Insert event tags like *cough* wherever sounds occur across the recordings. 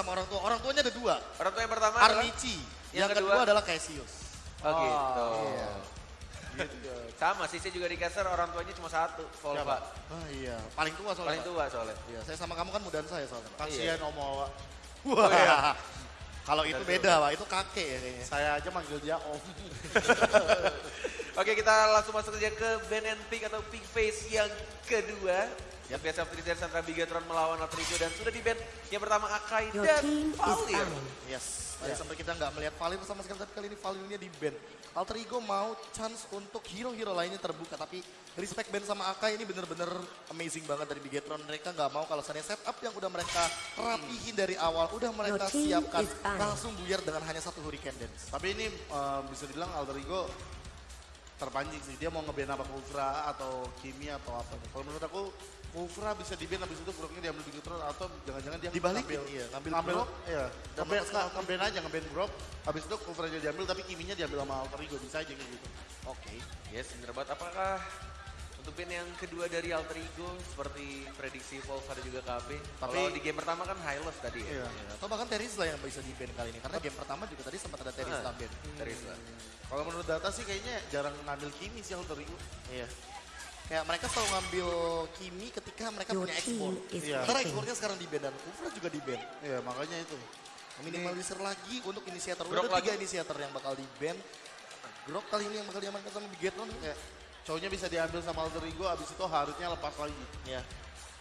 sama orang tua. Orang tuanya ada dua. Orang tua yang pertama adalah Armici. Yang, Yang kedua, kedua adalah Cassius. Oh gitu. iya. Gitu. Sama sih saya juga di caster orang tuanya cuma satu, Volva. Ah iya, paling tua soalnya. Paling tua soalnya. Iya, saya sama kamu kan mudaan saya soalnya. Pak. Kasihan Om Owa. Wah. iya. *laughs* Kalau itu beda, Pak. Itu kakek ya kayaknya. Saya aja manggil dia Om. *laughs* Oke kita langsung masuk aja ke band and pick atau pick face yang kedua. Yang biasa Trinidad Sandra Bigatron melawan Alterigo dan sudah di band yang pertama Akai Your dan Valir. Yes, tadi sampai kita nggak melihat Valir sama sekali, tapi kali ini Valirnya di band. Alter Ego mau chance untuk hero-hero lainnya terbuka, tapi respect band sama Akai ini bener-bener amazing banget dari Bigetron. Mereka nggak mau kalau seandainya setup yang udah mereka rapihin dari awal, udah mereka siapkan, langsung buyar dengan hanya satu Hurricane Dance. Tapi ini eh, bisa dibilang Alter Ego terpancing sih. Dia mau ngeband apa Kufra atau Kimi atau apa. Kalau menurut aku Kufra bisa di band habis itu Groknya diambil Bigetron atau jangan-jangan dia Dibalikin, ngambil, iya, ngambil ngambil Grok. Iya. Nge- ngeband aja ngeband Grok. Habis itu Kufra aja diambil tapi Kiminya diambil sama Alter Ego bisa aja gitu. Oke. Yes, bener banget. Apakah untuk band yang kedua dari Alter Ego seperti prediksi Volva dan juga KB? Kalau Tapi- di game pertama kan High Love tadi ya. Iya. Ya, atau bahkan Teris lah yang bisa di band kali ini, karena game pertama juga tadi sempat ada Teris Ah, lah band. Dari Isla. Kalau menurut data sih kayaknya jarang ngambil Kimi sih Alter Ego. Iya. Kayak mereka selalu ngambil Kimi ketika mereka Your punya ekspor. Iya. Karena ekspornya sekarang di band dan Kufra juga di band. Iya makanya itu. Minimalisir lagi untuk inisiator. Grok Udah tiga lagi. inisiator yang bakal di band. Grok kali ini yang bakal diamankan sama Bigetron. Ya, cowoknya bisa diambil sama Alter Ego, abis itu Haritnya lepas lagi. Ya.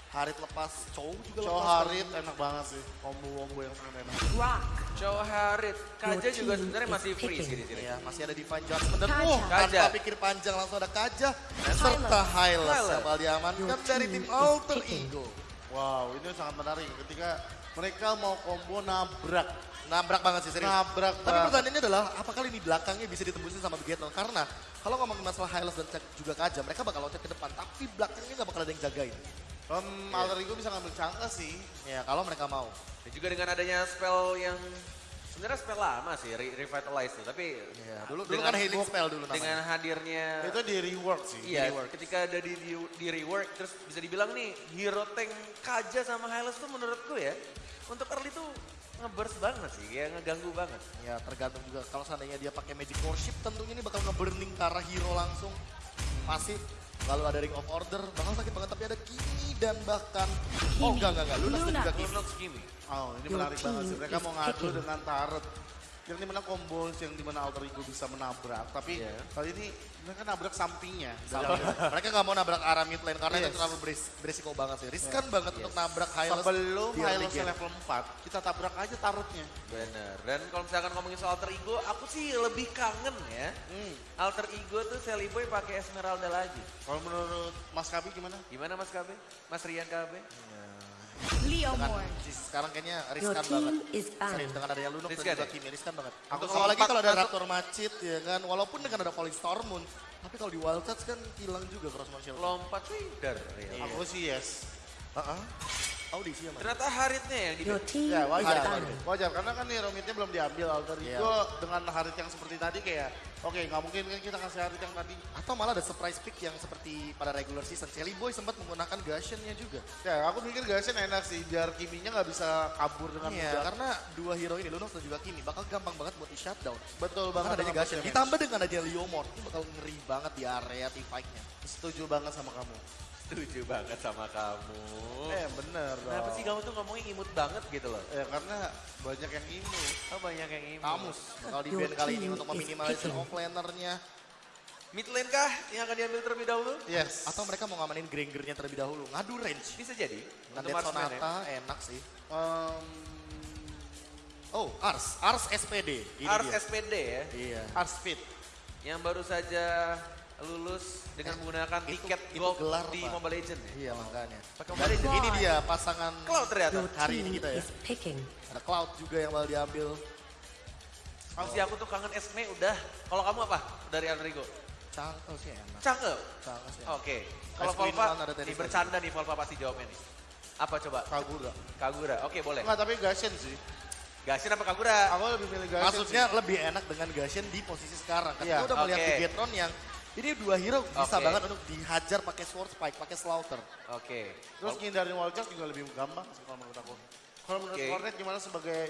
Harit lepas, Chow juga Cowok lepas. Harit enak banget sih, combo-combo yang sangat enak. Rock. Harit. Kaja juga sebenarnya masih free sih di sini. Ya, masih ada Divine Judgment dan Kaja. oh, tanpa Kaja. pikir panjang langsung ada Kaja serta Hylas Hylas. yang bakal diamankan dari tim Alter. Ego. Wow, ini sangat menarik ketika mereka mau combo nabrak. Nabrak banget sih serius. Nabrak Tapi banget. pertanyaannya adalah apakah ini belakangnya bisa ditembusin sama Bigetron? Karena kalau ngomongin masalah Hylas dan juga Kaja, mereka bakal loncat ke depan. Tapi belakangnya nggak bakal ada yang jagain. Um, Alter Ego bisa ngambil cangka sih. Ya kalau mereka mau. Dan juga dengan adanya spell yang sebenarnya spell lama sih, Re- Revitalize tuh. Tapi Ya, dulu dulu kan healing spell dulu namanya. dengan hadirnya Itu di rework sih. Iya, ketika ada di, di, di rework, terus bisa dibilang nih hero tank Kaja sama Hylas tuh menurutku ya, untuk early tuh ngeburst banget sih, kayak ngeganggu banget. Ya tergantung juga kalau seandainya dia pakai Magic Worship tentunya ini bakal nge-burning ke arah hero langsung. Masih lalu ada Ring of Order, bakal sakit banget tapi ada Kimi dan bahkan oh enggak enggak enggak Lunas dan Luna. juga Kimi. Lunox Kimi. Oh, ini menarik banget sih. Mereka mau ngadu picking. dengan Tarot. Yang di mana combo yang di mana Alter Ego bisa menabrak. Tapi Iya. kali ini mereka nabrak sampingnya. Sama. mereka nggak mau nabrak arah mid lane karena itu Yes. terlalu beris- berisiko banget sih. Riskan banget untuk nabrak Hylas Sebelum Hylos level 4, kita tabrak aja Tarotnya. Bener. Dan kalau misalkan ngomongin soal alter ego, aku sih lebih kangen ya. Hmm. Alter ego tuh Sally Boy pakai Esmeralda lagi. Kalau menurut Mas Kabi gimana? Gimana Mas KB? Mas Rian KB? Leo Moore. sekarang kayaknya riskan banget. Serius dengan adanya Lunox dan juga? Kimi riskan banget. Aku Untuk kalau apalagi empat kalau ada Raptor Macit ya kan, walaupun dengan ada Falling Storm Moon, tapi kalau di Wild Touch kan hilang juga cross motion. Lompat. Ya. Aku sih yes. Heeh. Audisi ya, Mas? Ternyata Haritnya yang di Your team Ya wajar, wajar. Wajar, karena kan nih Romitnya belum diambil Alter Iya. Ego dengan Harit yang seperti tadi kayak oke nggak mungkin kan kita kasih Harit yang tadi. Atau malah ada surprise pick yang seperti pada regular season. Jelly Boy sempat menggunakan Gashen-nya juga. Ya aku mikir Gashen enak sih biar Kiminya nggak bisa kabur dengan Iya, mudah. karena dua hero ini, Lunox dan juga Kimi, bakal gampang banget buat di shutdown. Betul banget adanya Gashen. Ditambah dengan adanya Leomord, ini bakal ngeri banget di area team fight-nya. Setuju banget sama kamu. Setuju banget sama kamu. Eh bener dong. Kenapa sih kamu tuh ngomongnya imut banget gitu loh? Ya karena banyak yang ini. Oh banyak yang imut. Kamus bakal di Your ban kali ini untuk is meminimalisir picking. offlaner-nya. Mid lane kah yang akan diambil terlebih dahulu? Yes. Atau mereka mau ngamanin Granger-nya terlebih dahulu. Ngadu range. Bisa jadi. Ya. Sonata enak sih. Um, Oh, Ars. Ars SPD. Ini Ars dia. SPD ya. Iya. Ars Fit. Yang baru saja lulus dengan menggunakan itu- tiket itu gold gelar, di Pak. Mobile Legends ya. Iya makanya. Pakai Mobile Legends. ini dia pasangan Cloud ternyata. Your hari ini kita ya. Ada Cloud juga yang bakal diambil. Kalau si aku tuh kangen Esme udah. Kalau kamu apa dari Enrico? Cangkel sih enak. Canggel. Cangkel sih. Oke. Kalau Volva, nih bercanda nih Volva pasti jawabnya nih. Apa coba? Kagura. Kagura. Oke boleh. Enggak tapi Gashen sih. Gasin apa Kagura? Aku lebih milih Gashen Maksudnya lebih enak dengan Gashen di posisi sekarang. Kan Iya, kita udah melihat oke. Bigetron yang ini dua hero bisa Oke. banget untuk dihajar pakai sword spike, pakai slaughter. Oke. sih. Terus ngindarin wall charge juga lebih gampang sih kalau menurut aku. Kalau menurut Oke. Cornet gimana sebagai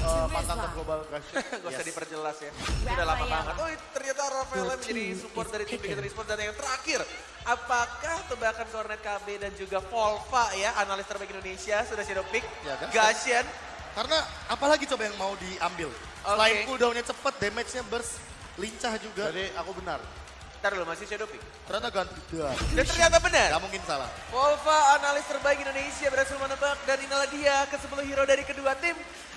uh, mantan top global guys? *laughs* Gak usah Yes. diperjelas ya. Ini udah lama banget. Oh ternyata Rafaela menjadi support dari tim Bigetron Esports. Dan yang terakhir, apakah tebakan Cornet KB dan juga Volva ya, analis terbaik Indonesia, sudah shadow pick, Ya kan? Gashen, Karena apalagi coba yang mau diambil. Selain Oke. cooldownnya cepet, damage-nya burst, lincah juga. Jadi aku benar. Ntar dulu masih shadow pick. Ternyata ganti gas. Dan ternyata benar. Gak mungkin salah. Volva analis terbaik Indonesia berhasil menebak dan inilah dia ke 10 hero dari kedua tim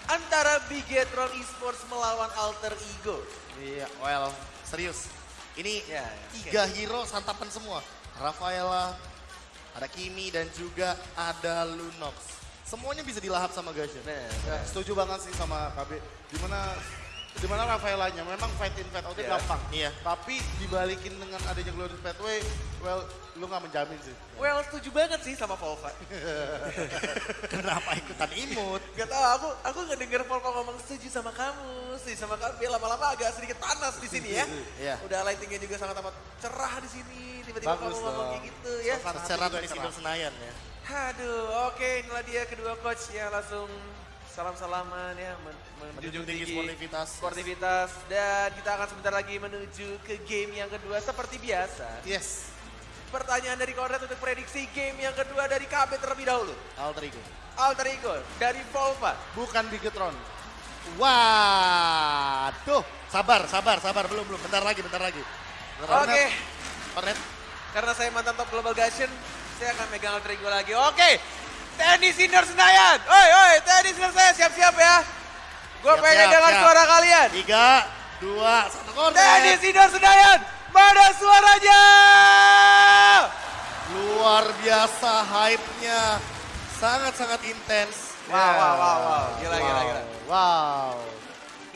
antara Bigetron Esports melawan Alter Ego. Iya, well, serius. Ini Ya, ya, tiga hero santapan semua. Rafaela, ada Kimi dan juga ada Lunox. Semuanya bisa dilahap sama Gashen. Nah, Ya, setuju banget sih sama KB. Di mana di mana Rafaelanya memang fight in fight outnya Iya. gampang. Iya. Tapi dibalikin dengan adanya Glorious Pathway, well lu nggak menjamin sih. well setuju banget sih sama Volva. *laughs* Kenapa ikutan imut? Gak tau, aku aku nggak denger Volva ngomong setuju sama kamu, setuju sama KB. Lama-lama agak sedikit panas di sini ya. *laughs* Iya. Udah lightingnya juga sangat amat cerah di sini. Tiba-tiba kamu ngomong kayak gitu ya. Suasana Secara hati juga di cerah. Senayan ya. Aduh, oke inilah dia kedua coach ya langsung salam-salaman ya Menjunjung tinggi sportivitas. sportivitas dan kita akan sebentar lagi menuju ke game yang kedua seperti biasa. Yes. Pertanyaan dari Konrad untuk prediksi game yang kedua dari KB terlebih dahulu. Alter Ego. Alter Ego dari Volva. Bukan Bigetron. Waduh, sabar, sabar, sabar, belum, belum, bentar lagi, bentar lagi. Oke. Cornet, karena saya mantan top global Gashen, saya akan megang Alter Ego lagi. Oke, tenis indoor Senayan. Oi, oi, tenis indoor saya siap-siap ya. Gue Siap, pengen siap, dengar siap. suara kalian. tiga, dua, satu, Cornet. Tenis indoor Senayan, mana suaranya? Luar biasa hype-nya. Sangat-sangat intens. Wow, wow, wow, wow. Gila, gila, gila. Wow.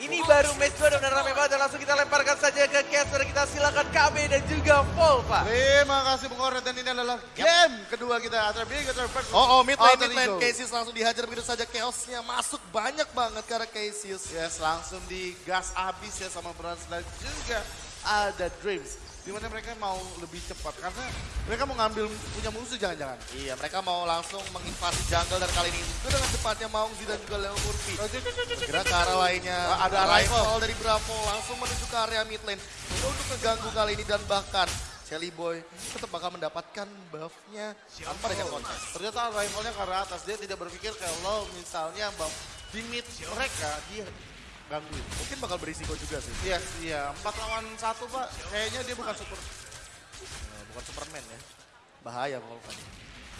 Ini baru match 2 dan rame banget dan langsung kita lemparkan saja ke caster kita silakan KB dan juga Volva. Terima kasih Bung Cornet dan ini adalah game kedua kita antara Bigetron versus Oh, oh, mid lane, Alter mid lane. Cassius langsung dihajar begitu saja. Chaosnya masuk banyak banget karena Cassius. Yes, langsung digas habis ya sama Brans dan juga ada Dreams. Di mana mereka mau lebih cepat karena mereka mau ngambil punya musuh jangan-jangan. Iya, mereka mau langsung menginvasi jungle dan kali ini itu dengan cepatnya Maungzi dan juga Leo Murphy. Kira ke arah lainnya. Ah, ada arrival. arrival dari Bravo langsung menuju ke area mid lane. Untuk mengganggu kali ini dan bahkan Shelly Boy tetap bakal mendapatkan buff-nya tanpa dengan contest. Ternyata rivalnya ke arah atas. Dia tidak berpikir kalau misalnya bang di mid mereka dia gangguin. Mungkin bakal berisiko juga sih. Iya, iya. Empat lawan satu pak. Kayaknya dia bukan super. Eh, bukan Superman ya. Bahaya Volkan.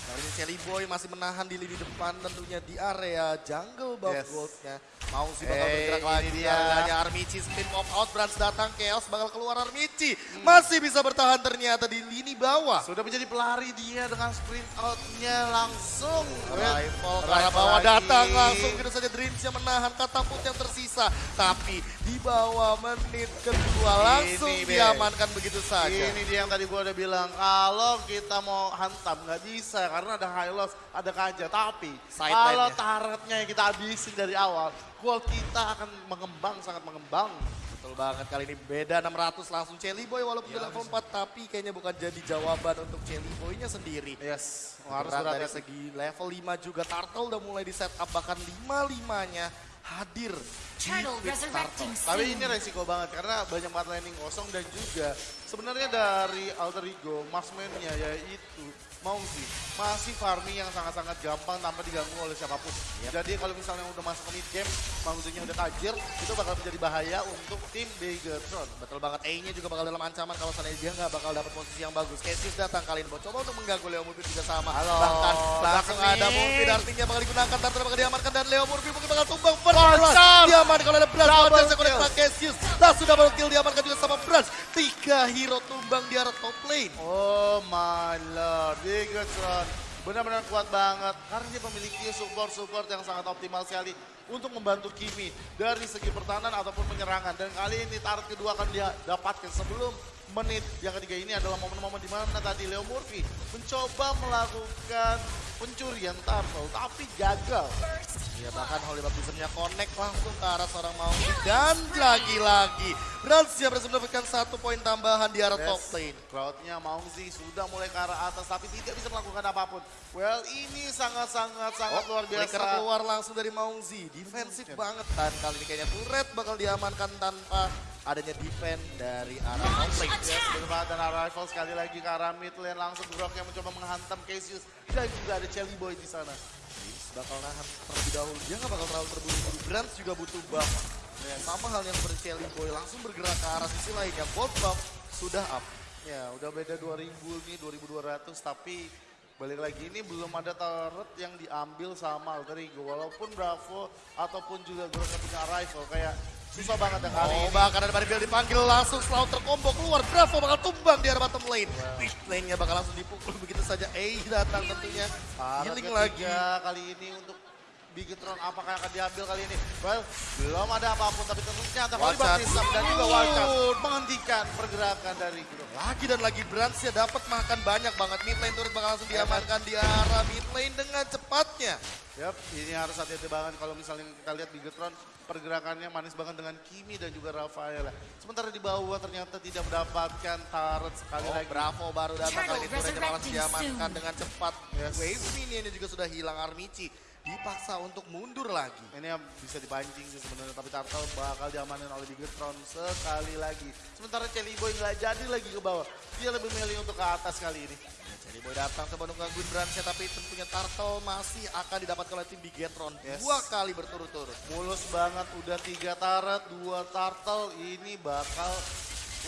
Kali ini Shelly Boy masih menahan di lini depan tentunya di area jungle buff Yes. goldnya. Mau sih bakal Eh, bergerak lagi di dia. areanya Armici spin off out Brands datang Chaos bakal keluar Armici. Hmm. Masih bisa bertahan ternyata di lini bawah. Sudah menjadi pelari dia dengan sprint outnya langsung. Rival ke arah bawah lagi. datang langsung gitu saja Dreams yang menahan katapult yang tersisa. Tapi di bawah menit kedua langsung Ini, Be. diamankan begitu saja. Ini dia yang tadi gua udah bilang, kalau kita mau hantam nggak bisa karena ada high loss, ada kaca. Tapi Side kalau taretnya yang kita habisin dari awal, goal kita akan mengembang, sangat mengembang. Betul banget kali ini beda 600 langsung Celi Boy walaupun di level 4 tapi kayaknya bukan jadi jawaban untuk Celi Boy-nya sendiri. Yes, harus Berat dari segi level 5 juga Turtle udah mulai di setup bahkan 5-5-nya hadir di Turtle. Tapi ini resiko banget karena banyak banget landing kosong dan juga sebenarnya dari Alter Ego, marksman-nya yaitu Mauzi masih farming yang sangat-sangat gampang tanpa diganggu oleh siapa pun. Jadi kalau misalnya udah masuk ke mid game, Mauzi-nya udah tajir, itu bakal menjadi bahaya untuk tim Bigetron. Betul banget, A-nya juga bakal dalam ancaman kalau seandainya dia nggak bakal dapat posisi yang bagus. Cassius datang kali ini, mau coba untuk mengganggu Leo Murphy juga sama. Halo, Bahkan langsung ada Murphy, artinya bakal digunakan, Turtle bakal diamankan dan Leo Murphy mungkin bakal tumbang. First diamankan oleh Contest yang oleh kill. Cassius. Langsung double kill diamankan juga sama Brans. Tiga hero tumbang di arah top lane. Oh my lord, Bigetron benar-benar kuat banget karena dia memiliki support-support yang sangat optimal sekali untuk membantu Kimi dari segi pertahanan ataupun penyerangan. Dan kali ini target kedua akan dia dapatkan sebelum menit yang ketiga ini adalah momen-momen di mana tadi Leo Murphy mencoba melakukan pencurian turtle tapi gagal. Ya bahkan Holy Baptismnya connect langsung ke arah seorang Maui. Dan lagi-lagi Bransia berhasil mendapatkan satu poin tambahan di arah Yes. top lane. Crowdnya Maungzi sudah mulai ke arah atas tapi tidak bisa melakukan apa pun. Well ini sangat-sangat sangat luar biasa. Keluar langsung dari Maungzi. Defensif banget kan kali ini kayaknya turret bakal diamankan tanpa adanya defense dari arah top lane. Yes, benar banget. Dan Arrival sekali lagi ke arah mid lane langsung Grok yang mencoba menghantam Cassius. Dan juga ada Chelly Boy di sana. Bakal nahan terlebih dahulu. Dia nggak bakal terlalu terburu-buru. Brands juga butuh buff. Ya, sama halnya seperti Shelly Boy langsung bergerak ke arah sisi lainnya. Both buff sudah up. Ya udah beda 2000 nih 2200 tapi balik lagi ini belum ada turret yang diambil sama Alter Ego. Walaupun Bravo ataupun juga yang punya Arrival kayak susah banget yang kali Oh, ini. bahkan ada Baribel dipanggil langsung Slaughter combo keluar. Bravo bakal tumbang di arah bottom lane. Mid lane-nya bakal langsung dipukul *laughs* begitu saja. Eh datang tentunya. Healing lagi. kali ini untuk Bigetron apakah akan diambil kali ini? Well, belum ada apa pun tapi ternyata Holy Wildcard. Baptism dan juga Wildcard menghentikan pergerakan dari Grok. Lagi dan lagi Brands ya dapat makan banyak banget. Mid lane turret bakal langsung diamankan di arah mid lane dengan cepatnya. Yap, ini harus hati-hati banget kalau misalnya kita lihat Bigetron pergerakannya manis banget dengan Kimi dan juga Rafaela. Sementara di bawah ternyata tidak mendapatkan turret sekali Oh, lagi. Bravo baru datang kali ini turretnya malah diamankan dengan cepat. Yes. Wave minion juga sudah hilang Armici. Dipaksa untuk mundur lagi. Ini yang bisa dipancing sih sebenarnya, tapi Turtle bakal diamanin oleh Bigetron sekali lagi. Sementara Chelly Boy nggak jadi lagi ke bawah. Dia lebih milih untuk ke atas kali ini. Ya, Boy datang coba untuk gangguin Brandsnya tapi tentunya Turtle masih akan didapatkan oleh tim Bigetron Yes. dua kali berturut-turut. Mulus banget, udah tiga turret, dua turtle, ini bakal...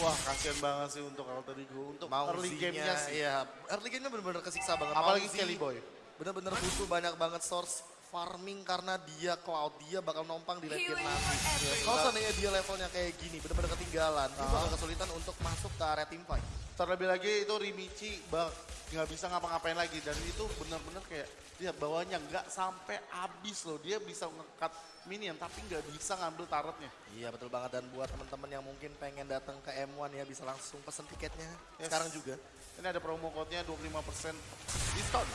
Wah, kasihan banget sih untuk Alter Ego, untuk early gamenya sih. Iya, early game-nya benar-benar kesiksa banget. Apalagi Mauzi Skelly Boy. Bener-bener butuh banyak banget source farming karena dia cloud dia bakal nompang di late game nanti. Kalau seandainya dia levelnya kayak gini, bener-bener ketinggalan, dia bakal kesulitan untuk masuk ke area team fight. Terlebih lagi itu Rimichi bak nggak bisa ngapa-ngapain lagi dan itu benar-benar kayak lihat bawahnya nggak sampai habis loh dia bisa ngekat minion tapi nggak bisa ngambil turretnya. Iya betul banget dan buat teman-teman yang mungkin pengen datang ke M1 ya bisa langsung pesen tiketnya Yes. sekarang juga. Ini ada promo code-nya 25% diskon.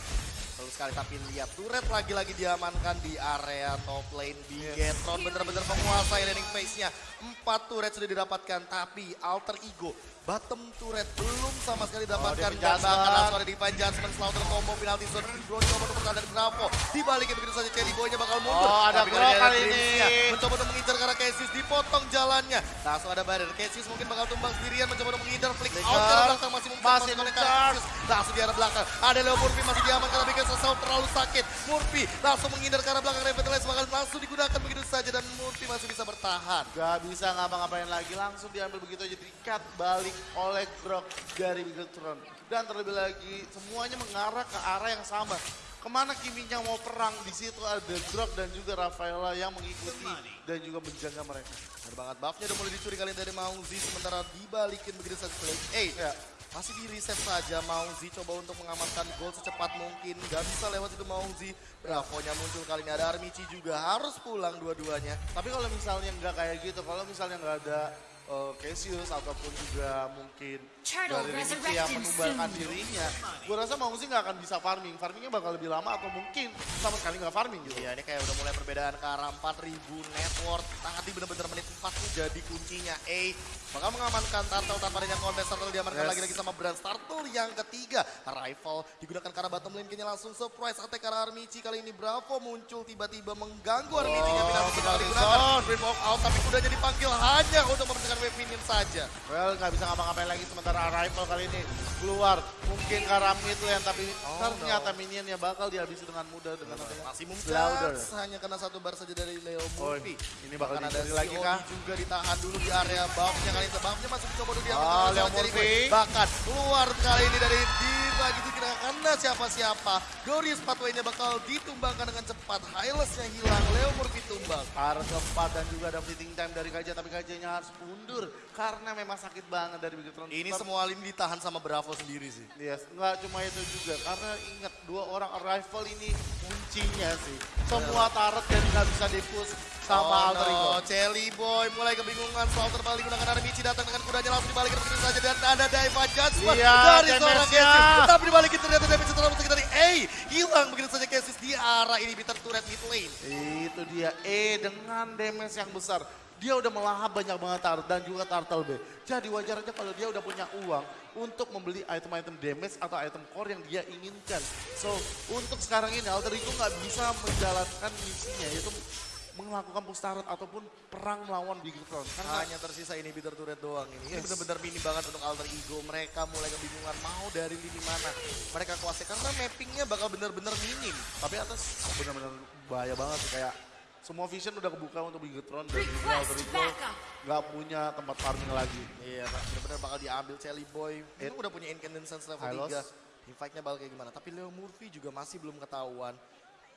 Betul sekali tapi lihat turret lagi-lagi diamankan di area top lane. Bigetron bener-bener menguasai laning phase-nya. Empat turret sudah didapatkan tapi alter ego bottom turret belum sama sekali didapatkan Divine dan bahkan langsung ada Divine Judgment Slaughter combo penalty zone Bro coba untuk pertahanan Bravo. Dibalikin begitu saja Cherry Boy-nya bakal mundur. Oh, ada Tapi Grok kali ini. Mencoba untuk mengincar karena Cassius dipotong jalannya. Langsung ada barrier. Cassius mungkin bakal tumbang sendirian mencoba untuk menghindar flick out ke belakang masih mungkin Masih oleh. Cassius. Langsung di arah belakang. Ada Leo Murphy masih diamankan tapi Cassius terlalu sakit Murphy langsung menghindar ke arah belakang Revitalize bakal langsung digunakan begitu saja dan Murphy masih bisa bertahan Gak bisa ngapa-ngapain lagi langsung diambil begitu aja di-cut balik oleh Grok dari Bigetron. Dan terlebih lagi semuanya mengarah ke arah yang sama. Ke mana Kiminya mau perang di situ ada Grok dan juga Rafaela yang mengikuti dan juga menjaga mereka. Benar banget buffnya udah mulai dicuri kali dari Maungzi sementara dibalikin begitu saja. Eh, Ya. Masih di reset saja Maungzi coba untuk mengamankan gol secepat mungkin. Gak bisa lewat itu Maungzi. Bravo-nya muncul kali ini ada Armici juga harus pulang dua-duanya. Tapi kalau misalnya nggak kayak gitu, kalau misalnya nggak ada uh, Cassius ataupun juga mungkin dari Rimiki yang menumbalkan soon. dirinya, gue rasa mau sih nggak akan bisa farming. Farmingnya bakal lebih lama atau mungkin sama sekali nggak farming gitu. Iya ini kayak udah mulai perbedaan ke arah 4000 network. Tadi bener-bener menit 4 tuh jadi kuncinya. A bakal mengamankan Turtle tanpa adanya kontes. Turtle diamankan Yes. lagi-lagi sama Brand Turtle yang ketiga. Rifle digunakan arah bottom lane. Kayaknya langsung surprise attack arah Armici. Kali ini Bravo muncul tiba-tiba mengganggu Armici. Oh, penalti digunakan. Dream walk out tapi kudanya dipanggil hanya untuk membersihkan wave minion saja. Well, nggak bisa ngapa-ngapain lagi sementara Arrival kali ini keluar. Mungkin ke arah mid lane, tapi Oh, ternyata minionnya bakal dihabisi dengan mudah dengan adanya Louder. mumtaz hanya kena satu bar saja dari Leo Oh, Murphy. ini bakal ada lagi kah? juga ditahan dulu di area buffnya kali ini. Buffnya masih mencoba untuk diambil Oh, Leo Murphy. Bahkan keluar kali ini dari di lagi tidak kena siapa-siapa. Glorious pathway-nya bakal ditumbangkan dengan cepat. Hylas-nya hilang, Leo Murphy tumbang. Harus keempat dan juga ada fleeting time dari Kaja, tapi Kajanya harus mundur karena memang sakit banget dari Bigetron. Ini semua ini ditahan sama Bravo sendiri sih. Yes, nggak cuma itu juga karena ingat dua orang arrival ini kuncinya sih. Semua turret dan nggak bisa dipush sama Alter Ego. no, Jelly Boy mulai kebingungan soal terbalik gunakan ada Michi datang dengan kudanya langsung dibalikin begitu saja dan ada Daiva Judgment Iya, dari seorang. Cassis. Tapi dibalikin ternyata damage terlalu besar dari A. Hilang begitu saja Cassis di arah ini bitter turret mid lane. Itu dia E dengan damage yang besar. Dia udah melahap banyak banget turret dan juga turtle B. Jadi wajar aja kalau dia udah punya uang untuk membeli item-item damage atau item core yang dia inginkan. So, untuk sekarang ini Alter Ego nggak bisa menjalankan misinya yaitu melakukan push turret ataupun perang melawan Bigetron. Karena Hanya tersisa ini bitter turret doang ini. Ini benar-benar minim banget untuk alter ego. Mereka mulai kebingungan mau dari lini mana. Mereka kuasai karena mappingnya bakal benar-benar minim. tapi atas benar-benar bahaya banget sih kayak semua vision udah kebuka untuk Bigetron dan juga Alter Ego backup. Nggak punya tempat farming lagi. Iya, Pak. benar-benar bakal diambil Jelly Boy. Itu udah punya incandescence level Hylos. 3. Teamfight-nya bakal kayak gimana. Tapi Leo Murphy juga masih belum ketahuan.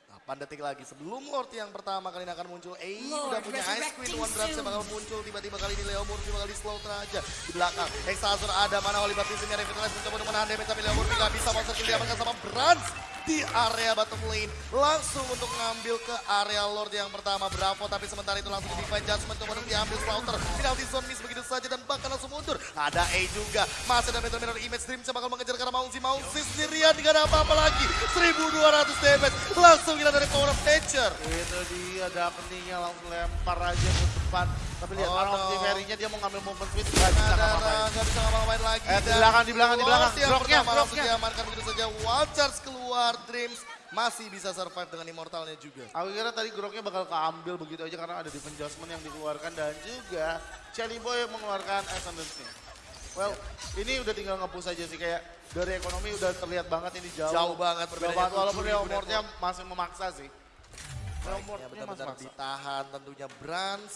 8 detik lagi sebelum Lord yang pertama kali ini akan muncul. Eh, Lord udah punya Ice Queen. One soon. bakal muncul. Tiba-tiba kali ini Leo Murphy bakal di slow aja. Di belakang. Exazor ada. Mana Oli Baptiste ini Revitalize mencoba untuk menahan damage. Tapi Leo Murphy gak bisa. Monster kill diamankan sama Brans di area bottom lane. Langsung untuk ngambil ke area Lord yang pertama. Bravo. Tapi sementara itu langsung di Divine Judgment. Untuk diambil Slaughter. Penalty zone miss begitu saja. Dan bahkan langsung mundur. Ada A juga. Masih ada Metal Mirror Image Dream. bakal mengejar karena Maunzi. Maunzi sendirian. Gak ada apa-apa lagi. 1200 damage. Langsung gila dari Power of Nature. Itu dia ada keningnya langsung lempar aja depan. Tapi lihat Oh, no. Optiferinya dia mau ngambil movement speed nggak bisa ngapa-ngapain. nggak bisa ngapa-ngapain lagi. Eh, di belakang, di belakang, di belakang. Langsung groknya. diamankan begitu saja. Wild Charge keluar. Dreams masih bisa survive dengan immortalnya juga. Aku kira tadi groknya bakal keambil begitu aja karena ada defense adjustment yang dikeluarkan dan juga Shelly Boy mengeluarkan Ascendancy. Well, ini udah tinggal nge-push aja sih kayak dari ekonomi udah terlihat banget ini jauh. Jauh banget banget walaupun 7.000 Leomordnya masih memaksa sih. Ya Leomordnya masih benar-benar ditahan tentunya Brans.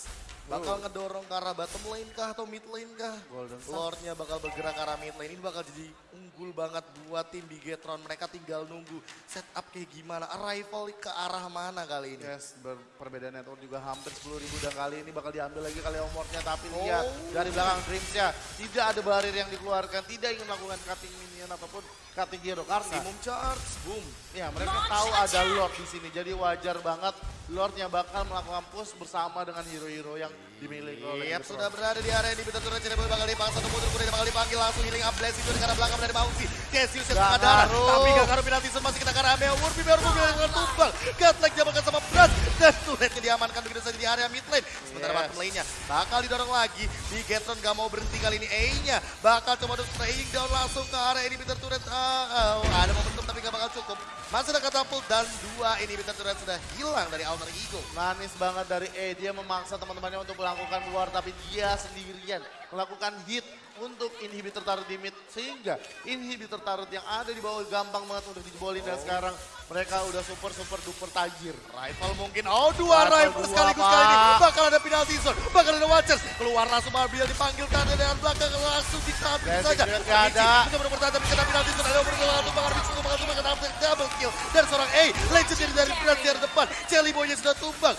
Bakal ngedorong ke arah bottom lane kah atau mid lane kah? Golden. Lordnya bakal bergerak ke arah mid lane. Ini bakal jadi unggul banget buat tim Bigetron. Mereka tinggal nunggu setup kayak gimana. Arrival ke arah mana kali ini. Yes, perbedaan network juga hampir 10 ribu dan kali ini bakal diambil lagi kali omornya tapi lihat Oh. dari belakang Dreamsnya tidak ada barrier yang dikeluarkan, tidak ingin melakukan cutting minion ataupun cutting hero karena Maximum charge, boom. Ya mereka Launch tahu ada attack. Lord di sini jadi wajar banget Lordnya bakal melakukan push bersama dengan hero-hero yang dimiliki oleh Yap, Bigetron. sudah berada di area ini. Betul turun Cirebon bakal dipaksa untuk mundur. Kemudian bakal dipanggil langsung healing up blessing itu karena belakang dari Mausi. Cassius yang Gak tengah darah. Tapi gak ngaruh penalti zone masih kena ke arah Meo. Murphy baru mobil dengan tumbang. Godlike diamankan sama Brad. Dan turretnya diamankan begitu saja di area mid lane. Sementara Yes. bottom lane-nya bakal didorong lagi. Bigetron gak mau berhenti kali ini. A-nya bakal coba untuk spraying down langsung ke area ini. Bitter turret. Ah, ah, ada momentum tapi gak bakal cukup. Masih ada katapult dan dua ini Bitter turret sudah hilang dari Alter Ego. Manis banget dari E, dia memaksa teman-temannya untuk melakukan keluar tapi dia sendirian melakukan hit untuk inhibitor turret di mid sehingga inhibitor turret yang ada di bawah gampang banget untuk dijebolin dan sekarang mereka udah super super duper tajir. Rival mungkin, oh dua Rival sekaligus kali ini. Bakal ada penalti zone, bakal ada Watchers. Keluar langsung Marbil dipanggil tanda dengan belakang langsung ditabrak saja. duet nggak ada. Bisa benar bertahan tapi kena penalti zone. Ada bergerak langsung bakal bisa bakal cuma kena double kill. Dan seorang A, legendary dari penalti dari depan. Jelly Boy-nya sudah tumbang untuk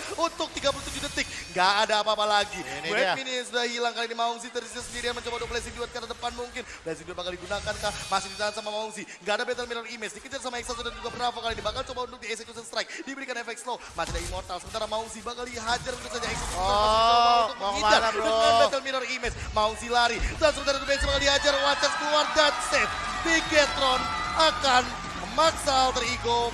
37 detik. Gak ada apa-apa lagi. Ini sudah hilang kali ini Maungsi tersisa sendirian mencoba untuk blessing duet ke arah depan mungkin. Blessing duet bakal digunakan kah? Masih ditahan sama Maungsi. Gak ada battle mirror image. Dikejar sama Exhaust dan juga Bravo kali ini. Bakal coba untuk di execution strike. Diberikan efek slow. Masih ada immortal. Sementara Maungsi bakal dihajar untuk saja execution Oh, untuk menghindar bro? Dengan battle mirror image. Maungsi lari. Dan sementara itu Benz bakal dihajar. Watchers keluar dan save. Bigetron akan memaksa alter ego